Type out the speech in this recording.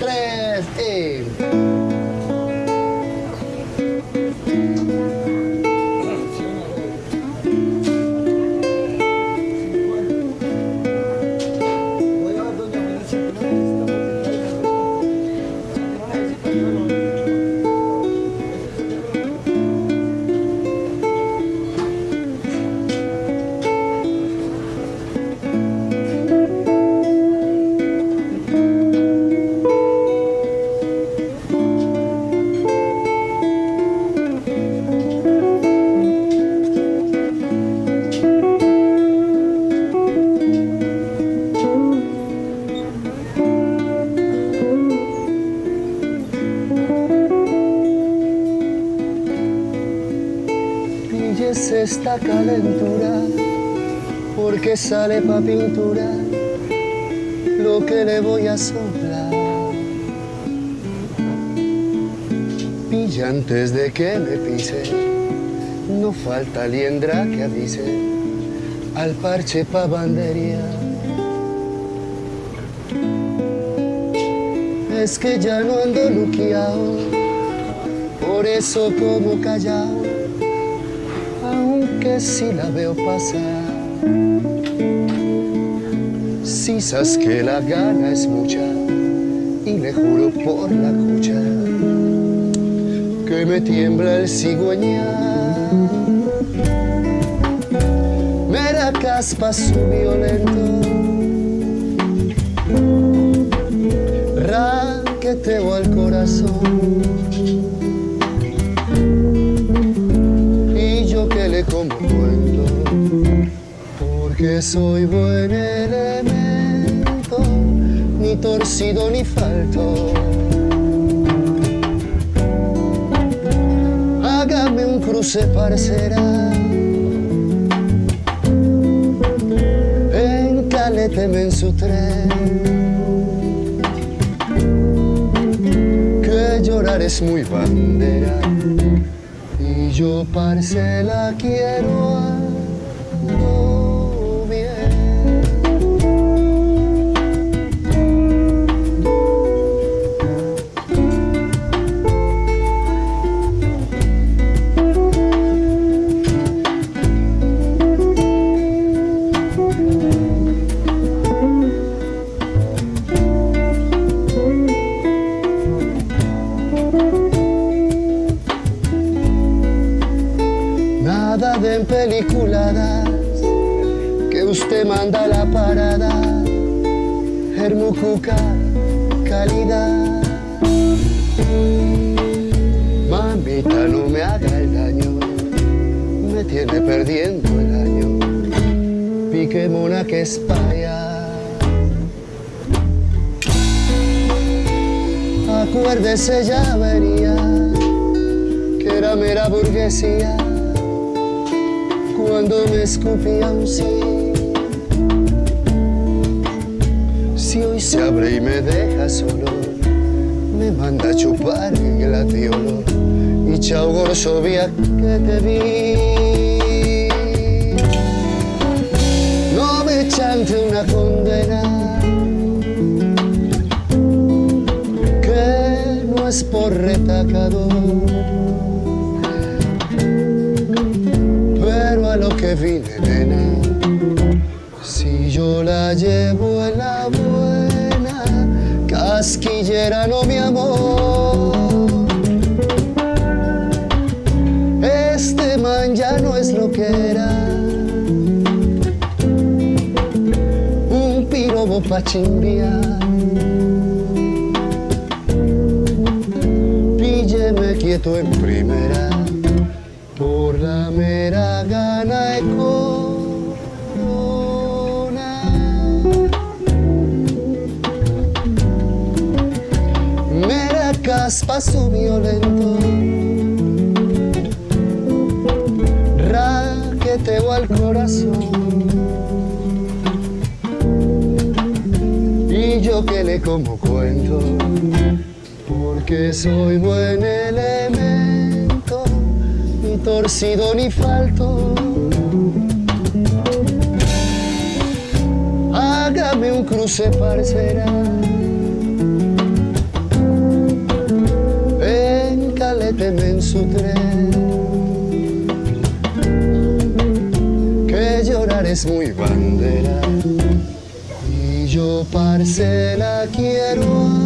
Tres y... calentura, porque sale pa' pintura lo que le voy a soplar. Pilla antes de que me pise, no falta liendra que avise al parche pa' bandería. Es que ya no ando luqueado, por eso como callado que si la veo pasar. Si sabes que la gana es mucha y le juro por la cucha que me tiembla el cigüeñar. Me da caspa su violento, raqueteo al corazón porque soy buen elemento, ni torcido ni falto. Hágame un cruce parcera, encáleteme en su tren, que llorar es muy bandera yo parcela quiero que usted manda la parada, Hermucuca, calidad. Mamita, no me haga el daño, me tiene perdiendo el año, pique mona que espaya. Acuérdese ya venía, que era mera burguesía cuando me escupía un sí. Si hoy se abre y me deja solo, me manda a chupar el gladiolo y chao gorsovia que te vi. No me chante una condena que no es por retacador que vine, nena. Si yo la llevo en la buena, casquillera no mi amor. Este man ya no es lo que era. Un pirobo pa' chimbiar. Pílleme quieto en primera por la mera gana e corona. Mera caspa su violento, raqueteo al corazón. Y yo que le como cuento, porque soy buen elemento torcido ni falto. Hágame un cruce, parcera. Encáleteme en su tren. Que llorar es muy bandera. Y yo, parcela, quiero